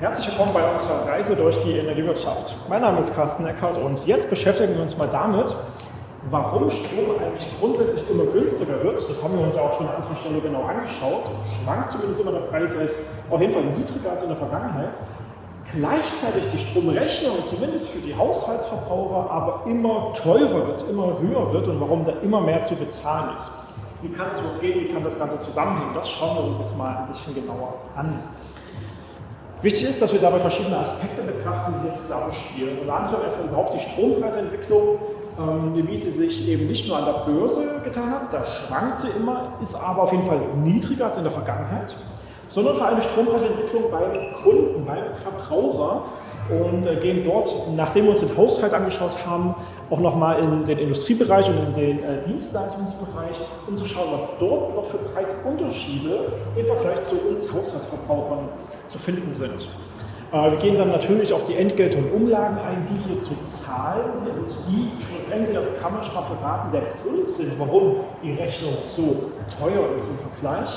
Herzlich willkommen bei unserer Reise durch die Energiewirtschaft. Mein Name ist Carsten Eckert und jetzt beschäftigen wir uns mal damit, warum Strom eigentlich grundsätzlich immer günstiger wird. Das haben wir uns auch schon an anderer Stelle genau angeschaut. Schwankt zumindest immer der Preis, ist auf jeden Fall niedriger als in der Vergangenheit. Gleichzeitig die Stromrechnung, zumindest für die Haushaltsverbraucher, aber immer teurer wird, immer höher wird und warum da immer mehr zu bezahlen ist. Wie kann es überhaupt gehen, wie kann das Ganze zusammenhängen? Das schauen wir uns jetzt mal ein bisschen genauer an. Wichtig ist, dass wir dabei verschiedene Aspekte betrachten, die hier zusammenspielen. Unter anderem erstmal überhaupt die Strompreisentwicklung, ähm, wie sie sich eben nicht nur an der Börse getan hat, da schwankt sie immer, ist aber auf jeden Fall niedriger als in der Vergangenheit, sondern vor allem die Strompreisentwicklung beim Kunden, beim Verbraucher und äh, gehen dort, nachdem wir uns den Haushalt angeschaut haben, auch nochmal in den Industriebereich und in den äh, Dienstleistungsbereich, um zu schauen, was dort noch für Preisunterschiede im Vergleich zu uns Haushaltsverbrauchern zu finden sind. Äh, wir gehen dann natürlich auf die Entgelte und Umlagen ein, die hier zu zahlen sind, die schlussendlich, das kann man schon mal verraten, der Grund sind, warum die Rechnung so teuer ist im Vergleich.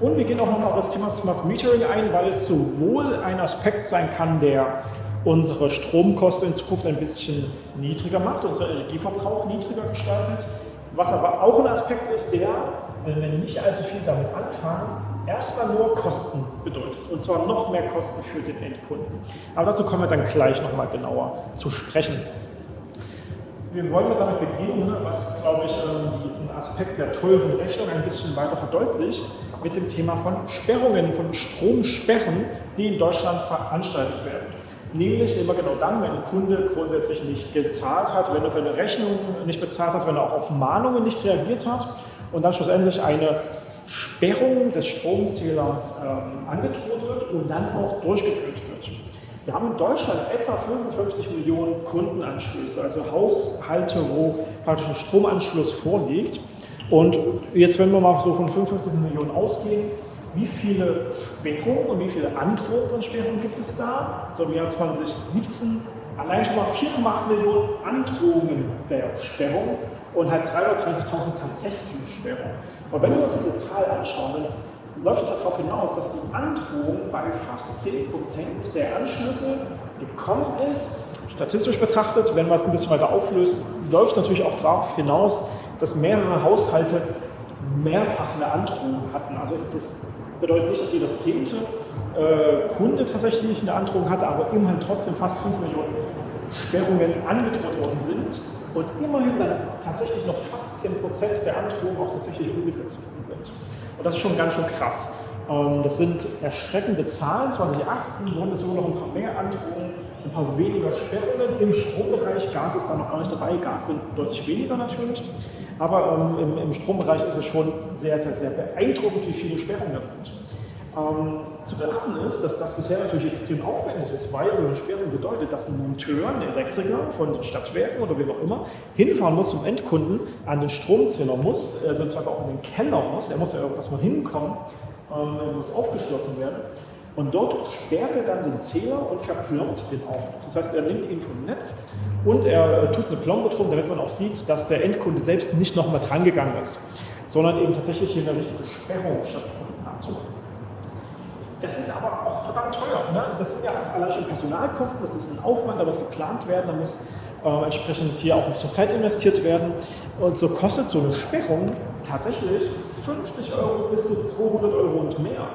Und wir gehen auch noch auf das Thema Smart Metering ein, weil es sowohl ein Aspekt sein kann, der unsere Stromkosten in Zukunft ein bisschen niedriger macht, unseren Energieverbrauch niedriger gestaltet, was aber auch ein Aspekt ist, der, wenn wir nicht allzu viel damit anfangen, erstmal nur Kosten bedeutet. Und zwar noch mehr Kosten für den Endkunden. Aber dazu kommen wir dann gleich nochmal genauer zu sprechen. Wir wollen damit beginnen, was, glaube ich, ähm, diesen Aspekt der teuren Rechnung ein bisschen weiter verdeutlicht, mit dem Thema von Sperrungen, von Stromsperren, die in Deutschland veranstaltet werden. Nämlich immer genau dann, wenn ein Kunde grundsätzlich nicht gezahlt hat, wenn er seine Rechnung nicht bezahlt hat, wenn er auch auf Mahnungen nicht reagiert hat und dann schlussendlich eine Sperrung des Stromzählers ähm, angedroht wird und dann auch durchgeführt wird. Wir haben in Deutschland etwa 55 Millionen Kundenanschlüsse, also Haushalte, wo praktisch ein Stromanschluss vorliegt. Und jetzt, wenn wir mal so von 55 Millionen ausgehen, wie viele Sperrungen und wie viele Androhungen von Sperrungen gibt es da? So im Jahr 2017 allein schon mal 4,8 Millionen Androhungen der Sperrung und halt 330.000 tatsächliche Sperrungen. Und wenn wir uns diese Zahl anschauen, dann läuft es darauf hinaus, dass die Androhung bei fast 10% der Anschlüsse gekommen ist. Statistisch betrachtet, wenn man es ein bisschen weiter auflöst, läuft es natürlich auch darauf hinaus, dass mehrere Haushalte mehrfach eine Androhung hatten. Also das bedeutet nicht, dass jeder zehnte äh, Kunde tatsächlich eine Androhung hatte, aber immerhin trotzdem fast 5 Millionen Sperrungen angedroht worden sind und immerhin dann tatsächlich noch fast 10% der Androhungen auch tatsächlich umgesetzt worden sind. Und das ist schon ganz schön krass. Ähm, das sind erschreckende Zahlen. 2018 wurden es sogar noch ein paar mehr Androhungen, ein paar weniger Sperrungen im Strombereich. Gas ist da noch gar nicht dabei. Gas sind deutlich weniger natürlich. Aber ähm, im, im, Strombereich ist es schon sehr, sehr, sehr beeindruckend, wie viele Sperrungen das sind. Ähm, zu beachten ist, dass das bisher natürlich extrem aufwendig ist, weil so eine Sperrung bedeutet, dass ein Monteur, ein Elektriker von den Stadtwerken oder wem auch immer hinfahren muss zum Endkunden, an den Stromzähler muss, äh, sozusagen auch in den Keller muss, er muss ja irgendwas mal hinkommen, ähm, er muss aufgeschlossen werden. Und dort sperrt er dann den Zähler und verplombt den auch. Das heißt, er nimmt ihn vom Netz und er äh, tut eine Plombe drum, damit man auch sieht, dass der Endkunde selbst nicht nochmal drangegangen ist, sondern eben tatsächlich hier eine richtige Sperrung stattgefunden hat. Das ist aber auch verdammt teuer. Ne? Also das sind ja allein schon Personalkosten, das ist ein Aufwand, da muss geplant werden, da muss äh, entsprechend hier auch ein bisschen Zeit investiert werden. Und so kostet so eine Sperrung tatsächlich 50 Euro bis zu 200 Euro und mehr.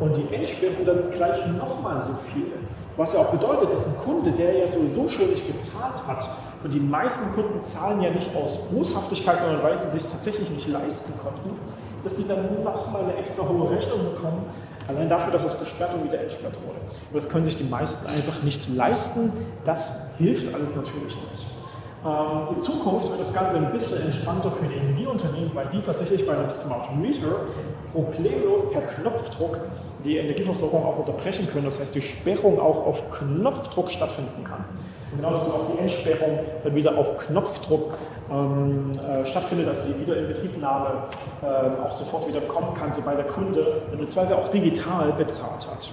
Und die Entsperrung dann gleich nochmal so viel. Was ja auch bedeutet, dass ein Kunde, der ja sowieso nicht gezahlt hat, und die meisten Kunden zahlen ja nicht aus Boshaftigkeit, sondern weil sie es sich tatsächlich nicht leisten konnten, dass sie dann nochmal eine extra hohe Rechnung bekommen, Allein dafür, dass es gesperrt und wieder entsperrt wurde. Aber das können sich die meisten einfach nicht leisten. Das hilft alles natürlich nicht. Ähm, in Zukunft wird das Ganze ein bisschen entspannter für die Energieunternehmen, weil die tatsächlich bei einem Smart Meter problemlos per Knopfdruck die Energieversorgung auch unterbrechen können. Das heißt, die Sperrung auch auf Knopfdruck stattfinden kann. Und genauso wie auch die Entsperrung dann wieder auf Knopfdruck ähm, äh, stattfindet, also die Wiederinbetriebnahme äh, auch sofort wieder kommen kann, sobald der Kunde im Zweifel auch digital bezahlt hat.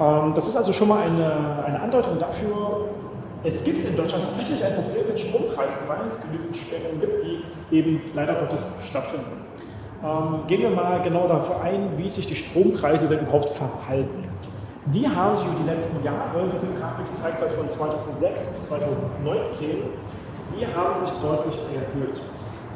Ähm, das ist also schon mal eine, eine Andeutung dafür, es gibt in Deutschland tatsächlich ein Problem mit Strompreisen, weil es genügend Sperrungen gibt, die eben leider Gottes stattfinden. Ähm, gehen wir mal genau dafür ein, wie sich die Strompreise denn überhaupt verhalten. die haben sich über die letzten Jahre, diese Grafik zeigt das von 2006 bis 2019, die haben sich deutlich erhöht.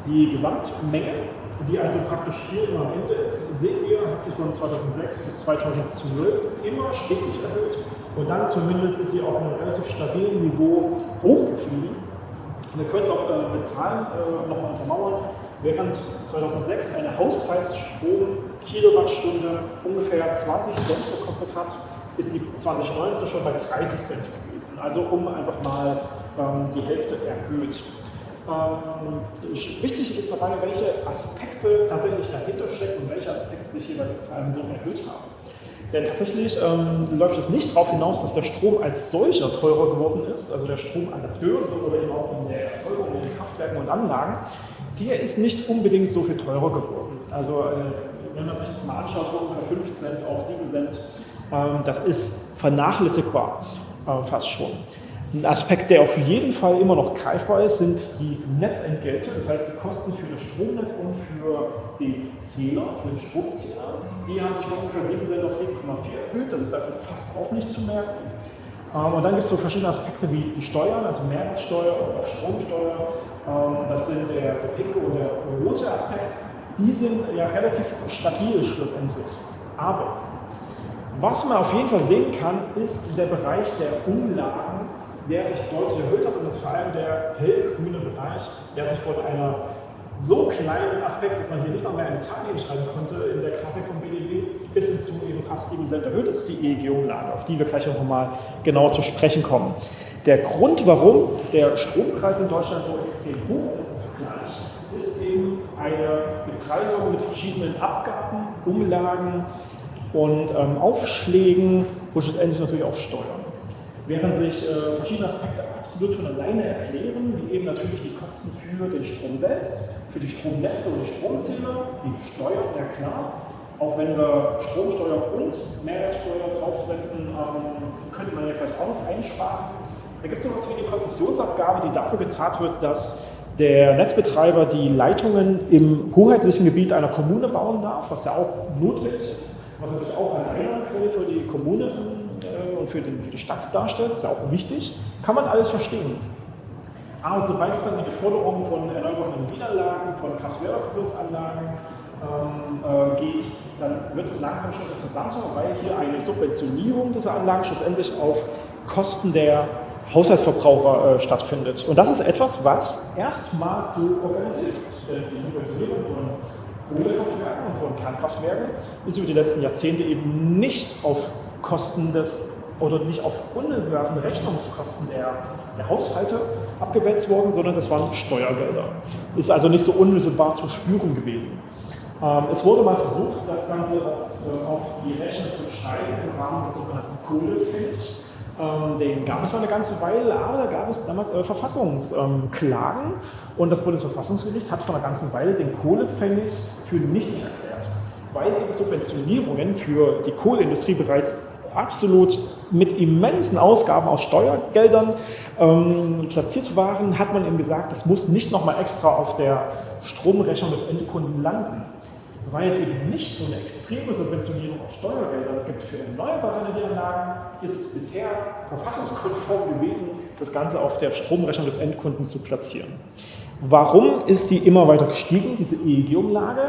Die Gesamtmenge, die also praktisch hier immer am Ende ist, sehen wir, hat sich von 2006 bis 2012 immer stetig erhöht und dann zumindest ist sie auf einem relativ stabilen Niveau hochgeblieben. Ihr könnt es auch äh, mit Zahlen äh, nochmal untermauern. Während 2006 eine Haushaltsstrom Kilowattstunde ungefähr 20 Cent gekostet hat, ist sie 2019 schon bei 30 Cent gewesen. Also um einfach mal ähm, die Hälfte erhöht. Ähm, wichtig ist dabei, welche Aspekte tatsächlich dahinter stecken und welche Aspekte sich hier vor allem so erhöht haben. Denn tatsächlich ähm, läuft es nicht darauf hinaus, dass der Strom als solcher teurer geworden ist, also der Strom an der Börse oder eben auch in der Erzeugung in den Kraftwerken und Anlagen, der ist nicht unbedingt so viel teurer geworden. Also äh, wenn man sich das mal anschaut, von ungefähr 5 Cent auf 7 Cent ähm, das ist vernachlässigbar äh, fast schon. Ein Aspekt, der auf jeden Fall immer noch greifbar ist, sind die Netzentgelte, das heißt die Kosten für das Stromnetz und für den Zähler, für den Stromzähler. Die haben sich von ungefähr 7 Cent auf 7,4 erhöht, das ist also fast auch nicht zu merken. Ähm, und dann gibt es so verschiedene Aspekte wie die Steuern, also Mehrwertsteuer oder auch Stromsteuer. Ähm, das sind der, der pinke und der rote Aspekt. Die sind ja relativ stabil schlussendlich. Aber was man auf jeden Fall sehen kann, ist der Bereich der Umlagen, der sich deutlich erhöht hat und das ist vor allem der hellgrüne Bereich, der sich von einer so kleinen Aspekt, dass man hier nicht mal mehr eine Zahl hinschreiben konnte in der Grafik vom BDW, bis hin zu eben fast 7% erhöht. Das ist die EEG-Umlage, auf die wir gleich noch mal genauer zu sprechen kommen. Der Grund, warum der Strompreis in Deutschland so extrem hoch ist, ist eben eine Bepreisung mit verschiedenen Abgaben, Umlagen, und ähm, Aufschlägen und schlussendlich natürlich auch Steuern. Während sich äh, verschiedene Aspekte absolut von alleine erklären, wie eben natürlich die Kosten für den Strom selbst, für die Stromnetze und die Stromzähler, die Steuern, ja klar, auch wenn wir Stromsteuer und Mehrwertsteuer draufsetzen, ähm, könnte man ja vielleicht auch noch einsparen. Da gibt es sowas wie die Konzessionsabgabe, die dafür gezahlt wird, dass der Netzbetreiber die Leitungen im hoheitlichen Gebiet einer Kommune bauen darf, was ja auch notwendig ist was natürlich auch eine Einnahmequelle für die Kommune äh, und für, den, für, die Stadt darstellt, ist ja auch wichtig, kann man alles verstehen. Aber sobald es dann die Forderung von erneuerbaren Energieanlagen, von Kraft-Wärme-Kopplungsanlagen äh, geht, dann wird es langsam schon interessanter, weil hier eine Subventionierung dieser Anlagen schlussendlich auf Kosten der Haushaltsverbraucher äh, stattfindet. Und das ist etwas, was erstmal so organisiert wird. Die Subventionierung von Kohlekraftwerken und von Kernkraftwerken ist über die letzten Jahrzehnte eben nicht auf Kosten des oder nicht auf unbewerfende Rechnungskosten der, der Haushalte abgewälzt worden, sondern das waren Steuergelder. Ist also nicht so unmittelbar zu spüren gewesen. Ähm, es wurde mal versucht, das Ganze auf, auf die Rechnung zu steigen im Rahmen des sogenannten Kohlefinch. Ähm, den gab es mal eine ganze Weile, aber da gab es damals äh, Verfassungsklagen ähm, und das Bundesverfassungsgericht hat vor einer ganzen Weile den Kohlepfennig für nichtig erklärt, weil eben Subventionierungen für die Kohleindustrie bereits absolut mit immensen Ausgaben aus Steuergeldern ähm, platziert waren, hat man eben gesagt, das muss nicht nochmal extra auf der Stromrechnung des Endkunden landen weil es eben nicht so eine extreme Subventionierung auf Steuergeldern gibt für erneuerbare Energieanlagen, ist es bisher verfassungskonform gewesen, das Ganze auf der Stromrechnung des Endkunden zu platzieren. Warum ist die immer weiter gestiegen, diese EEG-Umlage?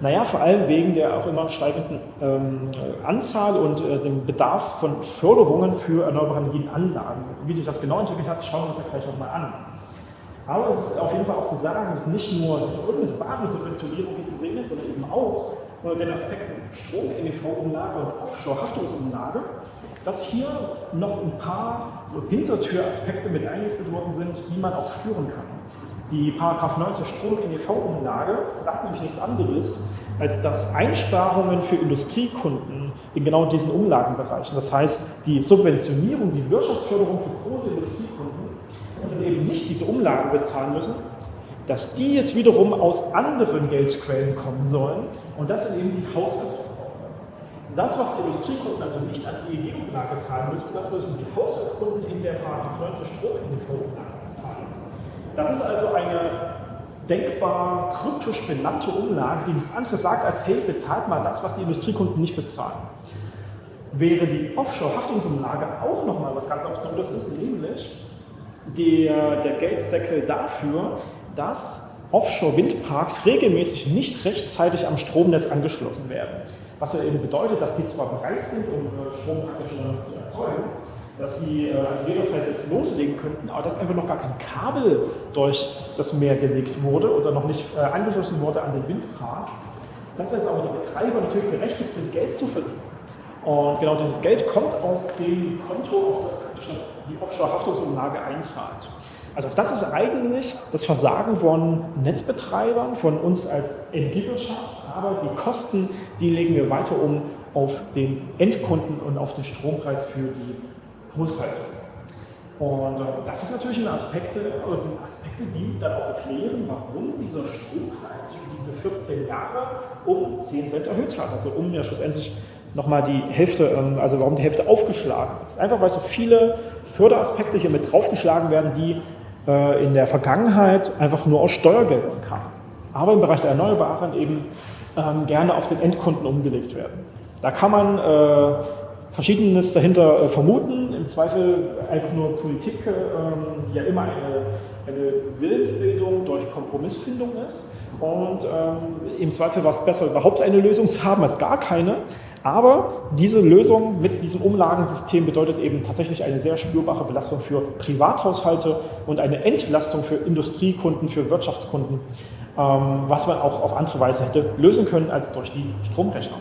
Naja, vor allem wegen der auch immer steigenden ähm, Anzahl und äh, dem Bedarf von Förderungen für erneuerbare Energienanlagen. Wie sich das genau entwickelt hat, schauen wir uns ja gleich nochmal an. Aber es ist auf jeden Fall auch zu sagen, dass nicht nur diese unmittelbare Subventionierung hier zu sehen ist, sondern eben auch unter den Aspekten Strom-NEV-Umlage und Offshore-Haftungsumlage, dass hier noch ein paar so Hintertüraspekte mit eingeführt worden sind, die man auch spüren kann. Die Paragraph 19 Strom-NEV-Umlage sagt nämlich nichts anderes, als dass Einsparungen für Industriekunden in genau diesen Umlagenbereichen, das heißt die Subventionierung, die Wirtschaftsförderung für große Industriekunden, und eben nicht diese Umlagen bezahlen müssen, dass die jetzt wiederum aus anderen Geldquellen kommen sollen und das sind eben die Haushaltsverbraucher. Das, was die Industriekunden also nicht an EEG-Umlage zahlen müssen, das müssen die Haushaltskunden in der Paragraph 19 Strom-NV-Umlage bezahlen. Das ist also eine denkbar kryptisch benannte Umlage, die nichts anderes sagt als, hey, bezahlt mal das, was die Industriekunden nicht bezahlen. wäre die Offshore-Haftungsumlage auch nochmal was ganz Absurdes ist, nämlich der, der Geldseckel dafür, dass Offshore-Windparks regelmäßig nicht rechtzeitig am Stromnetz angeschlossen werden. Was ja eben bedeutet, dass sie zwar bereit sind, um äh, Strom praktisch zu erzeugen, dass sie äh, also jederzeit jetzt loslegen könnten, aber dass einfach noch gar kein Kabel durch das Meer gelegt wurde oder noch nicht äh, angeschlossen wurde an den Windpark. Das heißt aber, die Betreiber natürlich berechtigt sind, Geld zu verdienen. Und genau dieses Geld kommt aus dem Konto, auf das die Offshore-Haftungsumlage einzahlt. Also das ist eigentlich das Versagen von Netzbetreibern, von uns als Energiewirtschaft, aber die Kosten, die legen wir weiter um auf den Endkunden und auf den Strompreis für die Haushalte. Und äh, das ist natürlich ein Aspekte, oder sind Aspekte, die dann auch erklären, warum dieser Strompreis für diese 14 Jahre um 10 Cent erhöht hat. Also um ja schlussendlich nochmal die Hälfte, ähm, also warum die Hälfte aufgeschlagen ist. Einfach weil so viele Förderaspekte hier mit draufgeschlagen werden, die äh, in der Vergangenheit einfach nur aus Steuergeldern kamen. Aber im Bereich der Erneuerbaren eben ähm, gerne auf den Endkunden umgelegt werden. Da kann man äh, Verschiedenes dahinter äh, vermuten, im Zweifel einfach nur Politik, ähm, die ja immer eine, eine Willensbildung durch Kompromissfindung ist. Und ähm, im Zweifel war es besser, überhaupt eine Lösung zu haben als gar keine. Aber diese Lösung mit diesem Umlagensystem bedeutet eben tatsächlich eine sehr spürbare Belastung für Privathaushalte und eine Entlastung für Industriekunden, für Wirtschaftskunden, ähm, was man auch auf andere Weise hätte lösen können als durch die Stromrechnung.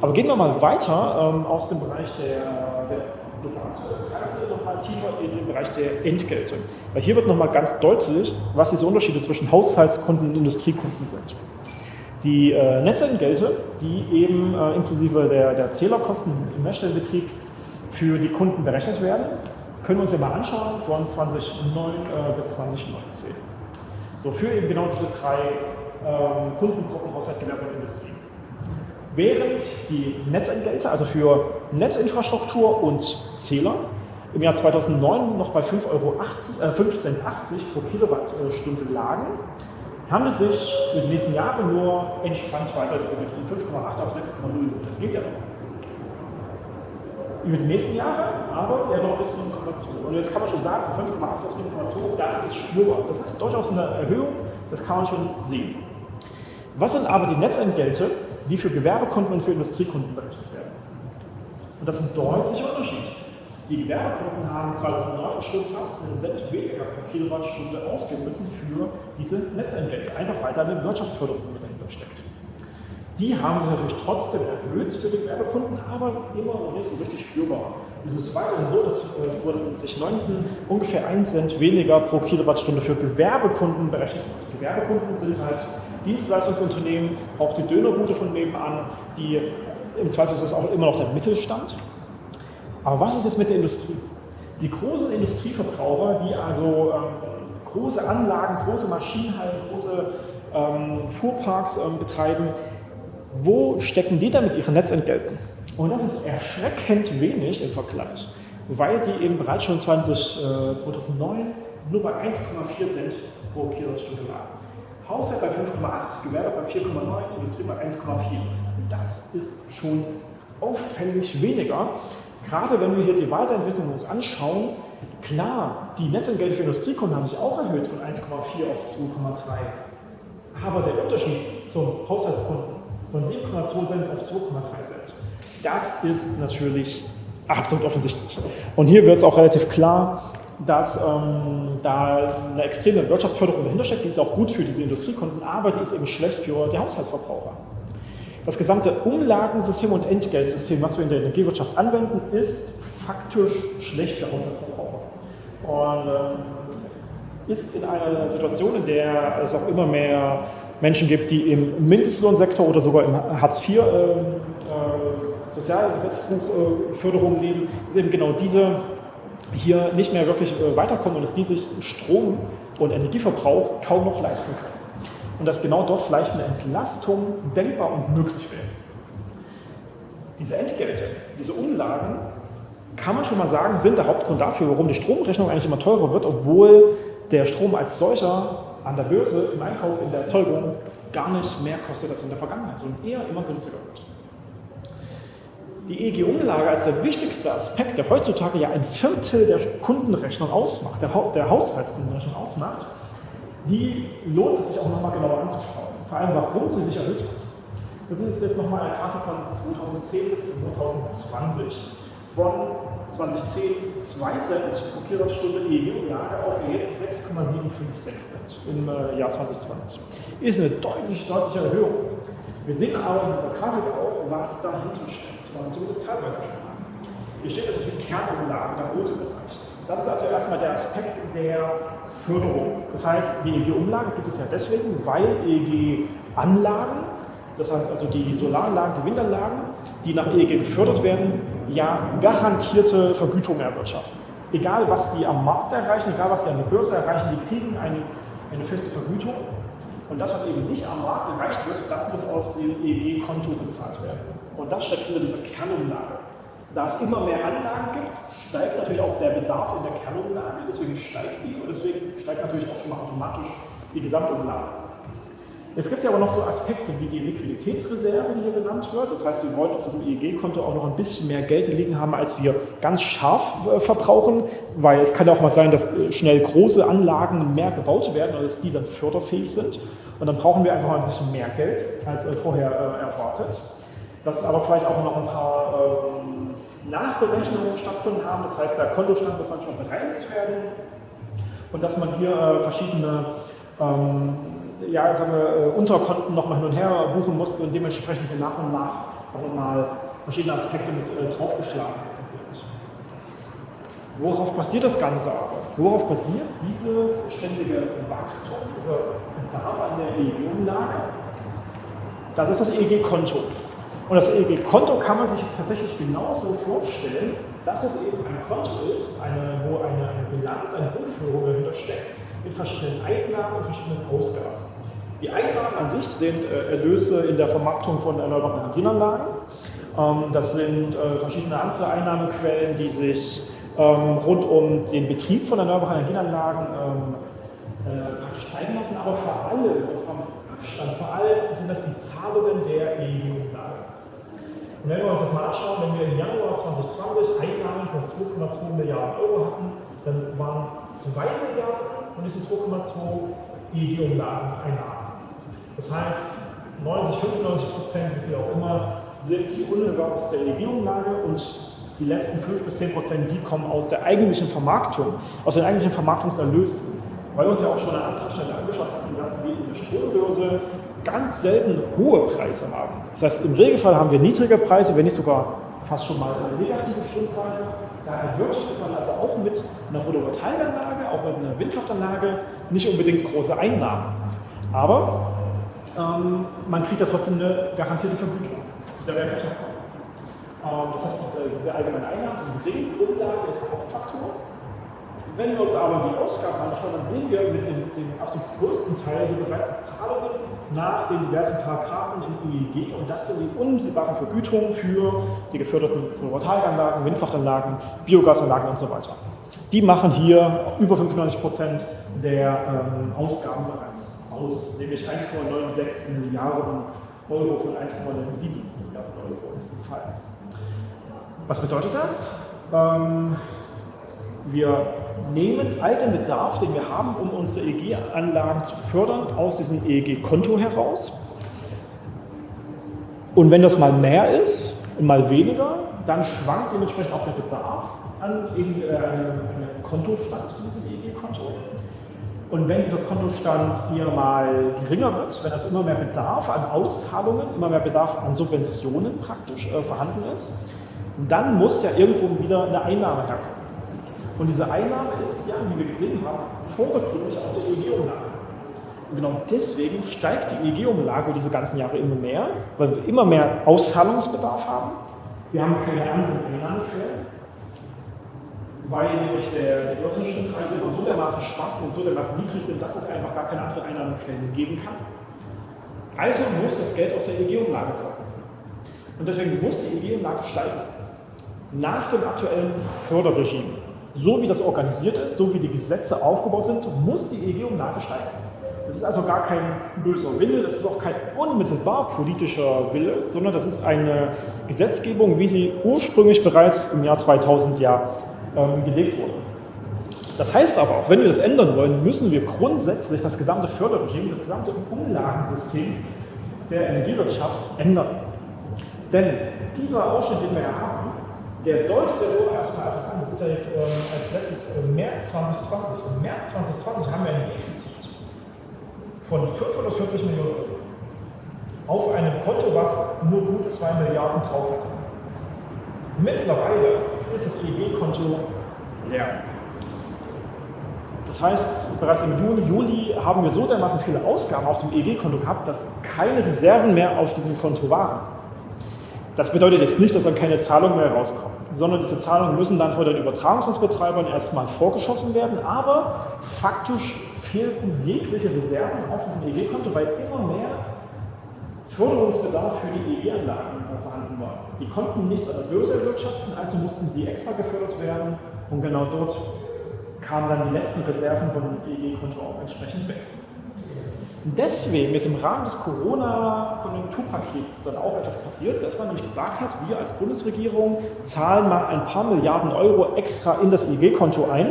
Aber gehen wir mal weiter ähm, aus dem Bereich der, der Gesamtpreise nochmal tiefer in den Bereich der Entgelte. Weil hier wird nochmal ganz deutlich, was diese Unterschiede zwischen Haushaltskunden und Industriekunden sind. Die äh, Netzentgelte, die eben äh, inklusive der, der Zählerkosten im Messstellenbetrieb für die Kunden berechnet werden, können wir uns ja mal anschauen von 2009 äh, bis 2019. So für eben genau diese drei ähm, Kundengruppen Haushalt, Gewerbe und Industrie. Während die Netzentgelte, also für Netzinfrastruktur und Zähler, im Jahr 2009 noch bei 5,80 Euro, äh, 5 Cent 80 pro Kilowattstunde lagen, haben es sich über die nächsten Jahre nur entspannt weiterentwickelt, von 5,8 auf 6,0. Das geht ja noch. Über die nächsten Jahre, aber ja noch bis zu 7,2. Und jetzt kann man schon sagen, von 5,8 auf 7,2, das ist spürbar. Das ist durchaus eine Erhöhung, das kann man schon sehen. Was sind aber die Netzentgelte, die für Gewerbekunden und für Industriekunden berechnet werden. Und das ist ein deutlicher Unterschied. Die Gewerbekunden haben 2009 schon fast einen Cent weniger pro Kilowattstunde ausgeben müssen für diese Netzentgelte, einfach weil da eine Wirtschaftsförderung mit dahinter steckt. Die haben sich natürlich trotzdem erhöht für die Gewerbekunden, aber immer noch nicht so richtig spürbar. Es ist weiterhin so, dass 2019 äh, ungefähr 1 Cent weniger pro Kilowattstunde für Gewerbekunden berechnet wird. Gewerbekunden sind halt Dienstleistungsunternehmen, auch die Dönerbude von nebenan, die im Zweifel ist das auch immer noch der Mittelstand. Aber was ist jetzt mit der Industrie? Die großen Industrieverbraucher, die also ähm, große Anlagen, große Maschinenhallen, große ähm, Fuhrparks ähm, betreiben, wo stecken die dann mit ihren Netzentgelten? Und das ist erschreckend wenig im Vergleich, weil die eben bereits schon 20, äh, 2009 nur bei 1,4 Cent pro Kilowattstunde lagen. Haushalt bei 5,8, Gewerbe bei 4,9, Industrie bei 1,4. Das ist schon auffällig weniger. Gerade wenn wir hier die Weiterentwicklung uns anschauen, klar, die Netzentgelte für Industriekunden haben sich auch erhöht von 1,4 auf 2,3. Aber der Unterschied zum Haushaltskunden von 7,2 Cent auf 2,3 Cent, das ist natürlich absolut offensichtlich. Und hier wird es auch relativ klar, dass ähm, da eine extreme Wirtschaftsförderung dahinter steckt. Die ist auch gut für diese Industriekunden, aber die ist eben schlecht für die Haushaltsverbraucher. Das gesamte Umlagensystem und Entgeltsystem, was wir in der Energiewirtschaft anwenden, ist faktisch schlecht für Haushaltsverbraucher. Und ähm, ist in einer Situation, in der es auch immer mehr Menschen gibt, die im Mindestlohnsektor oder sogar im Hartz IV äh, äh, Sozialgesetzbuch äh, Förderung leben, ist eben genau diese hier nicht mehr wirklich äh, weiterkommen und dass die sich Strom- und Energieverbrauch kaum noch leisten können. Und dass genau dort vielleicht eine Entlastung denkbar und möglich wäre. Diese Entgelte, diese Umlagen, kann man schon mal sagen, sind der Hauptgrund dafür, warum die Stromrechnung eigentlich immer teurer wird, obwohl der Strom als solcher an der Börse, im Einkauf, in der Erzeugung gar nicht mehr kostet als in der Vergangenheit, sondern eher immer günstiger wird. die EEG-Umlage als der wichtigste Aspekt, der heutzutage ja ein Viertel der Kundenrechnung ausmacht, der, der Haushaltskundenrechnung ausmacht, die lohnt es sich auch nochmal genauer anzuschauen. Vor allem, warum sie sich erhöht hat. Das ist jetzt nochmal eine Grafik von 2010 bis 2020. Von 2010 2 Cent pro Kilowattstunde EEG-Umlage auf jetzt 6,756 Cent im äh, Jahr 2020. Ist eine deutlich, deutliche Erhöhung. Wir sehen aber in dieser Grafik auch, was dahinter steckt, zumindest teilweise schon mal. Hier steht natürlich die Kernumlage, der rote Bereich. Das ist also erstmal der Aspekt der Förderung. Das heißt, die EEG-Umlage gibt es ja deswegen, weil EEG-Anlagen, das heißt also die Solaranlagen, die Windanlagen, die nach EEG gefördert werden, ja garantierte Vergütungen erwirtschaften. Egal, was die am Markt erreichen, egal, was die an der Börse erreichen, die kriegen eine, eine feste Vergütung. Und das, was eben nicht am Markt erreicht wird, das muss aus dem EEG-Konto bezahlt werden. Und das steckt hinter dieser Kernumlage. Da es immer mehr Anlagen gibt, steigt natürlich auch der Bedarf in der Kernumlage, deswegen steigt die und deswegen steigt natürlich auch schon mal automatisch die Gesamtumlage. Jetzt gibt es ja aber noch so Aspekte wie die Liquiditätsreserve, die hier genannt wird. Das heißt, wir wollen auf diesem EEG-Konto auch noch ein bisschen mehr Geld liegen haben, als wir ganz scharf äh, verbrauchen, weil es kann ja auch mal sein, dass äh, schnell große Anlagen mehr gebaut werden dass die dann förderfähig sind. Und dann brauchen wir einfach mal ein bisschen mehr Geld als äh, vorher erwartet. Dass aber vielleicht auch noch ein paar ähm, Nachberechnungen stattfinden haben. Das heißt, der Kontostand muss manchmal bereinigt werden und dass man hier verschiedene ähm, ja, sagen wir, äh, Unterkonten nochmal hin und her buchen musste und dementsprechend hier nach und nach auch nochmal verschiedene Aspekte mit äh, draufgeschlagen sind. Worauf basiert das Ganze aber? Worauf basiert dieses ständige Wachstum, dieser Bedarf an der EEG-Umlage? Das ist das EEG-Konto. Und das EEG-Konto kann man sich jetzt tatsächlich genauso vorstellen, dass es eben ein Konto ist, eine, wo eine, eine Bilanz, eine Buchführung dahinter steckt, mit verschiedenen Einnahmen und verschiedenen Ausgaben. Die Einnahmen an sich sind äh, Erlöse in der Vermarktung von erneuerbaren Energienanlagen. Ähm, das sind äh, verschiedene andere Einnahmequellen, die sich ähm, rund um den Betrieb von erneuerbaren Energienanlagen ähm, äh, praktisch zeigen lassen, aber vor allem, das vom Abstand, vor allem sind das die Zahlungen der EEG-Umlage. Und wenn wir uns das mal anschauen, wenn wir im Januar 2020 Einnahmen von 2,2 Milliarden Euro hatten, dann waren 2 Milliarden von diesen 2,2 EEG-Umlagen-Einnahmen. Das heißt, 90, 95 Prozent, wie auch immer, sind die der Regierungslage und die letzten 5 bis 10 Prozent, die kommen aus der eigentlichen Vermarktung, aus den eigentlichen Vermarktungserlösen. Weil wir uns ja auch schon an anderer Stelle angeschaut hatten, dass wir in der Strombörse ganz selten hohe Preise haben. Das heißt, im Regelfall haben wir niedrige Preise, wenn nicht sogar fast schon mal negative Strompreise. Da erwirtschaftet man also auch mit einer Photovoltaikanlage, auch mit einer Windkraftanlage nicht unbedingt große Einnahmen. Aber ähm, man kriegt ja trotzdem eine garantierte Vergütung, zu der wir kommen. Ähm, das heißt, diese, diese allgemeine Einnahmen die Umlage ist der Hauptfaktor. Wenn wir uns aber die Ausgaben anschauen, dann sehen wir mit dem, dem absolut größten Teil hier bereits Zahlungen nach den diversen Paragraphen im EEG und das sind die unmittelbaren Vergütungen für die geförderten Photovoltaikanlagen, Windkraftanlagen, Biogasanlagen und so weiter. Die machen hier über 95 Prozent der ähm, Ausgaben bereits aus, nämlich 1,96 Milliarden Euro von 1,97 Milliarden Euro in diesem Fall. Was bedeutet das? Ähm, wir nehmen all den Bedarf, den wir haben, um unsere EEG-Anlagen zu fördern, aus diesem EEG-Konto heraus. Und wenn das mal mehr ist und mal weniger, dann schwankt dementsprechend auch der Bedarf an äh, einem Kontostand in diesem EEG-Konto. Und wenn dieser Kontostand hier mal geringer wird, wenn es immer mehr Bedarf an Auszahlungen, immer mehr Bedarf an Subventionen praktisch äh, vorhanden ist, dann muss ja irgendwo wieder eine Einnahme herkommen. Und diese Einnahme ist ja, wie wir gesehen haben, vordergründig aus der EEG-Umlage. Und genau deswegen steigt die EEG-Umlage diese ganzen Jahre immer mehr, weil wir immer mehr Auszahlungsbedarf haben. Wir haben keine anderen Einnahmequellen weil nämlich der, die Lottostrompreise so dermaßen schwanken und so dermaßen niedrig sind, dass es einfach gar keine andere Einnahmequelle geben kann. Also muss das Geld aus der EEG-Umlage kommen. Und deswegen muss die EEG-Umlage steigen. Nach dem aktuellen Förderregime, so wie das organisiert ist, so wie die Gesetze aufgebaut sind, muss die EEG-Umlage steigen. Das ist also gar kein böser Wille, das ist auch kein unmittelbar politischer Wille, sondern das ist eine Gesetzgebung, wie sie ursprünglich bereits im Jahr 2000 ja ähm, gelegt wurde. Das heißt aber auch, wenn wir das ändern wollen, müssen wir grundsätzlich das gesamte Förderregime, das gesamte Umlagensystem der Energiewirtschaft ändern. Denn dieser Ausschnitt, den wir hier haben, der deutet ja nur erstmal etwas an. Das ist ja jetzt ähm, als letztes äh, März 2020. Im März 2020 haben wir ein Defizit von 540 Millionen Euro auf einem Konto, was nur gut 2 Milliarden drauf hat. Mittlerweile ist das EEG-Konto leer. Das heißt, bereits im Juni, Juli haben wir so dermaßen viele Ausgaben auf dem EEG-Konto gehabt, dass keine Reserven mehr auf diesem Konto waren. Das bedeutet jetzt nicht, dass dann keine Zahlungen mehr rauskommen, sondern diese Zahlungen müssen dann von den Übertragungsnetzbetreibern erstmal vorgeschossen werden, aber faktisch fehlten jegliche Reserven auf diesem EEG-Konto, weil immer mehr Förderungsbedarf für die EEG-Anlagen vorhanden war. Die konnten nichts an der Börse erwirtschaften, also mussten sie extra gefördert werden und genau dort kamen dann die letzten Reserven von dem EEG-Konto auch entsprechend weg. Deswegen ist im Rahmen des Corona-Konjunkturpakets dann auch etwas passiert, dass man nämlich gesagt hat, wir als Bundesregierung zahlen mal ein paar Milliarden Euro extra in das EEG-Konto ein,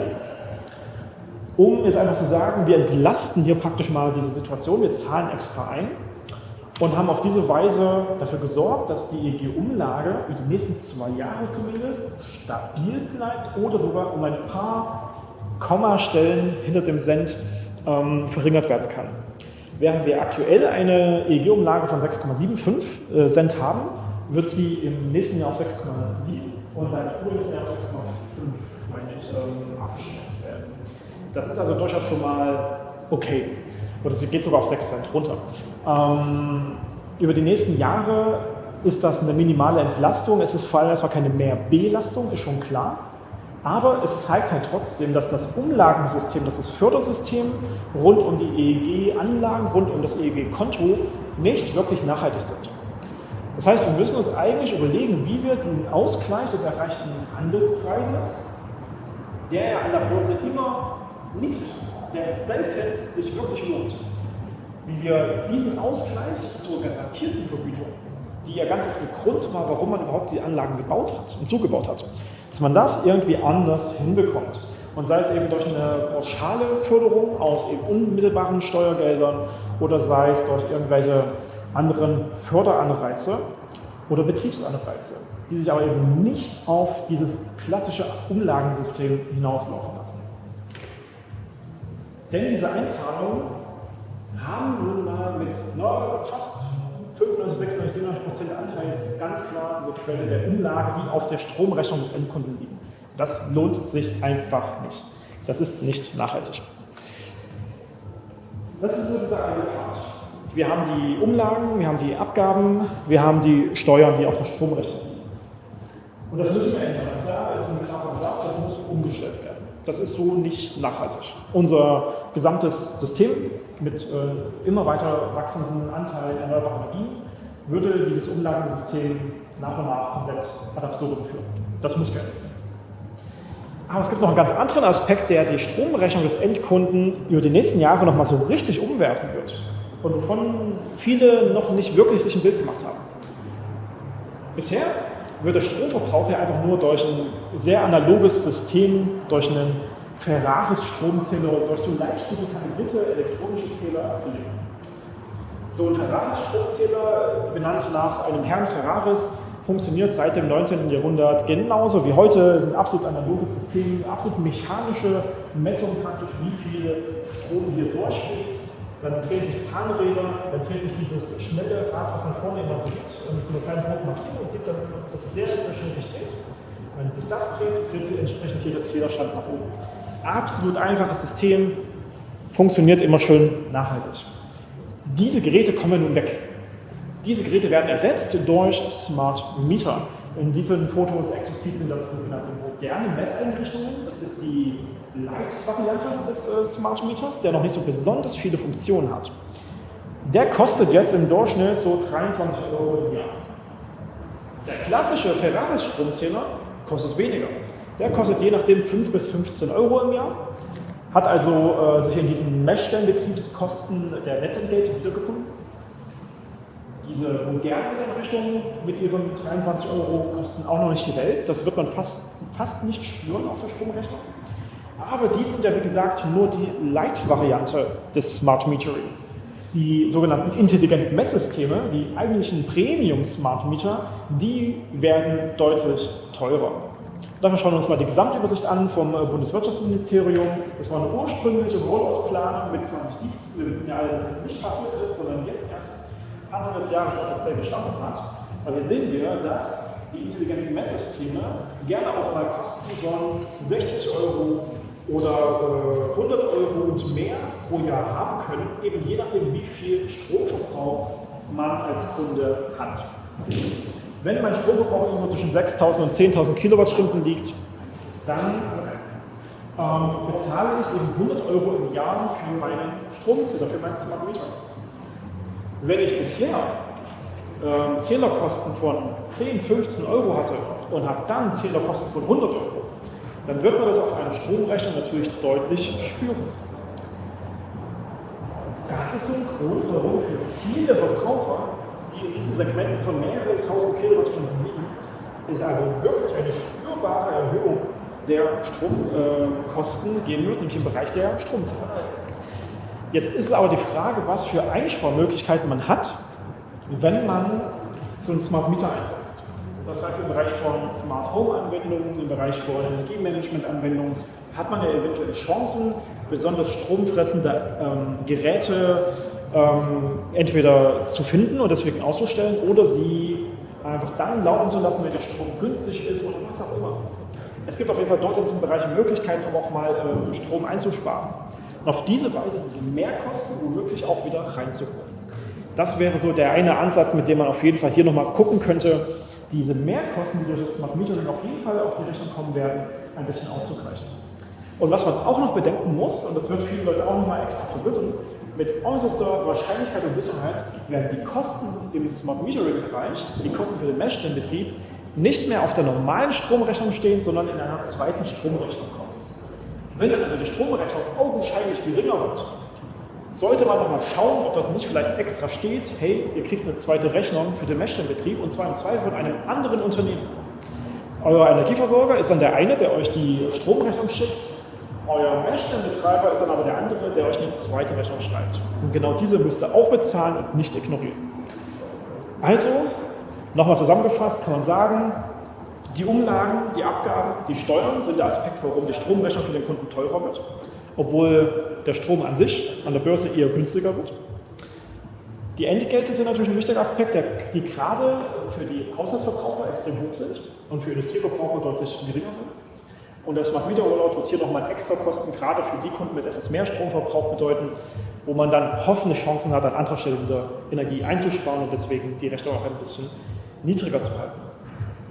um jetzt einfach zu sagen, wir entlasten hier praktisch mal diese Situation, wir zahlen extra ein und haben auf diese Weise dafür gesorgt, dass die EEG-Umlage über die nächsten zwei Jahre zumindest stabil bleibt oder sogar um ein paar Kommastellen hinter dem Cent ähm, verringert werden kann. Während wir aktuell eine EEG-Umlage von 6,75 äh, Cent haben, wird sie im nächsten Jahr auf 6,7 und dann übernächsten Jahr auf 6,5, meine ähm, abgeschätzt werden. Das ist also durchaus schon mal okay. Oder sie geht sogar auf 6 Cent runter. Ähm, über die nächsten Jahre ist das eine minimale Entlastung. Es ist vor allem erstmal keine Mehrbelastung, ist schon klar. Aber es zeigt halt trotzdem, dass das Umlagensystem, dass das Fördersystem rund um die EEG-Anlagen, rund um das EEG-Konto nicht wirklich nachhaltig sind. Das heißt, wir müssen uns eigentlich überlegen, wie wir den Ausgleich des erreichten Handelspreises, der ja an der Börse immer niedrig ist, der selten sich wirklich lohnt, wie wir diesen Ausgleich zur garantierten Vergütung, die ja ganz oft ein Grund war, warum man überhaupt die Anlagen gebaut hat und zugebaut hat, dass man das irgendwie anders hinbekommt. Und sei es eben durch eine pauschale Förderung aus eben unmittelbaren Steuergeldern oder sei es durch irgendwelche anderen Förderanreize oder Betriebsanreize, die sich aber eben nicht auf dieses klassische Umlagensystem hinauslaufen lassen. Denn diese Einzahlungen haben nun mal mit fast 95, 96, 97 Prozent Anteil ganz klar diese Quelle der Umlage, die auf der Stromrechnung des Endkunden liegen. Das lohnt sich einfach nicht. Das ist nicht nachhaltig. Das ist so dieser eine Part. Wir haben die Umlagen, wir haben die Abgaben, wir haben die Steuern, die auf der Stromrechnung liegen. Und das müssen wir ändern. Das ist ein knapper Bedarf, das muss umgestellt werden. Das ist so nicht nachhaltig. Unser gesamtes System mit äh, immer weiter wachsenden Anteilen erneuerbarer Energien würde dieses Umlagensystem nach und nach komplett ad absurdum führen. Das muss geändert werden. Aber es gibt noch einen ganz anderen Aspekt, der die Stromrechnung des Endkunden über die nächsten Jahre noch mal so richtig umwerfen wird und wovon viele noch nicht wirklich sich ein Bild gemacht haben. Bisher wird der Stromverbrauch ja einfach nur durch ein sehr analoges System, durch einen Ferraris-Stromzähler und durch so leicht digitalisierte elektronische Zähler abgelegt. So ein Ferraris-Stromzähler, benannt nach einem Herrn Ferraris, funktioniert seit dem 19. Jahrhundert genauso wie heute. Es ist ein absolut analoges System, absolut mechanische Messung praktisch, wie viel Strom hier durchfließt dann drehen sich Zahnräder, dann dreht sich dieses schnelle Rad, was man vorne immer so sieht, mit so einer kleinen roten Markierung. sieht dann, dass es sehr, sehr schnell sich dreht. Wenn sich das dreht, dreht sich entsprechend hier der Zählerstand nach oben. Absolut einfaches System, funktioniert immer schön nachhaltig. Diese Geräte kommen nun weg. Diese Geräte werden ersetzt durch Smart Meter. In diesen Fotos explizit sind das sogenannte moderne Messeinrichtungen. Das ist die Light-Variante des äh, Smart Meters, der noch nicht so besonders viele Funktionen hat. Der kostet jetzt im Durchschnitt so 23 Euro im Jahr. Der klassische Ferraris-Stromzähler kostet weniger. Der kostet je nachdem 5 bis 15 Euro im Jahr, hat also äh, sich in diesen Messstellenbetriebskosten der Netzentgelte wiedergefunden. Diese modernen Einrichtungen mit ihren 23 Euro kosten auch noch nicht die Welt. Das wird man fast, fast nicht spüren auf der Stromrechnung. Aber die sind ja, wie gesagt, nur die Light-Variante des Smart Meterings. Die sogenannten intelligenten Messsysteme, die eigentlichen Premium-Smart Meter, die werden deutlich teurer. Dafür schauen wir uns mal die Gesamtübersicht an vom äh, Bundeswirtschaftsministerium. Das war eine ursprüngliche Rollout-Planung mit 2017. Wir wissen ja alle, dass es nicht passiert ist, sondern jetzt erst Anfang des Jahres offiziell gestartet hat. Aber hier sehen wir, dass die intelligenten Messsysteme gerne auch mal Kosten von 60 Euro oder äh, 100 Euro und mehr pro Jahr haben können, eben je nachdem, wie viel Stromverbrauch man als Kunde hat. Wenn mein Stromverbrauch irgendwo zwischen 6.000 und 10.000 Kilowattstunden liegt, dann ähm, bezahle ich eben 100 Euro im Jahr für meinen Stromzähler, für meinen Smart Meter. Wenn ich bisher äh, Zählerkosten von 10, 15 Euro hatte und habe dann Zählerkosten von 100 Euro, dann wird man das auf einer Stromrechnung natürlich deutlich spüren. Das ist so ein Grund, warum für viele Verbraucher, in diesen Segmenten von mehreren tausend Kilowattstunden liegen, es also wirklich eine spürbare Erhöhung der Stromkosten äh, geben wird, nämlich im Bereich der Stromzähler. Jetzt ist aber die Frage, was für Einsparmöglichkeiten man hat, wenn man so einen Smart Meter einsetzt. Das heißt, im Bereich von Smart Home Anwendungen, im Bereich von Energiemanagement Anwendungen hat man ja eventuell Chancen, besonders stromfressende ähm, Geräte ähm, entweder zu finden und deswegen auszustellen oder sie einfach dann laufen zu lassen, wenn der Strom günstig ist oder was auch immer. Es gibt auf jeden Fall dort in diesem Bereich Möglichkeiten, um auch mal äh, Strom einzusparen. Und auf diese Weise diese Mehrkosten womöglich auch wieder reinzuholen. Das wäre so der eine Ansatz, mit dem man auf jeden Fall hier nochmal gucken könnte, diese Mehrkosten, die durch das Smart Metering auf jeden Fall auf die Rechnung kommen werden, ein bisschen auszugleichen. Und was man auch noch bedenken muss, und das wird viele Leute auch nochmal extra verwirren, mit äußerster Wahrscheinlichkeit und Sicherheit werden die Kosten im Smart Metering-Bereich, die Kosten für den Messstellenbetrieb, nicht mehr auf der normalen Stromrechnung stehen, sondern in einer zweiten Stromrechnung kommen. Wenn dann also die Stromrechnung augenscheinlich geringer wird, sollte man nochmal schauen, ob dort nicht vielleicht extra steht, hey, ihr kriegt eine zweite Rechnung für den Messstellenbetrieb und zwar im Zweifel von einem anderen Unternehmen. Euer Energieversorger ist dann der eine, der euch die Stromrechnung schickt. Euer Messstellenbetreiber ist dann aber der andere, der euch eine zweite Rechnung schreibt. Und genau diese müsst ihr auch bezahlen und nicht ignorieren. Also, nochmal zusammengefasst kann man sagen, die Umlagen, die Abgaben, die Steuern sind der Aspekt, warum die Stromrechnung für den Kunden teurer wird obwohl der Strom an sich an der Börse eher günstiger wird. Die Entgelte sind natürlich ein wichtiger Aspekt, die gerade für die Haushaltsverbraucher extrem hoch sind und für Industrieverbraucher deutlich geringer sind. Und das Smart Meter Rollout wird hier nochmal extra Kosten, gerade für die Kunden mit etwas mehr Stromverbrauch bedeuten, wo man dann hoffentlich Chancen hat, an anderer Stelle wieder Energie einzusparen und deswegen die Rechnung auch ein bisschen niedriger zu halten.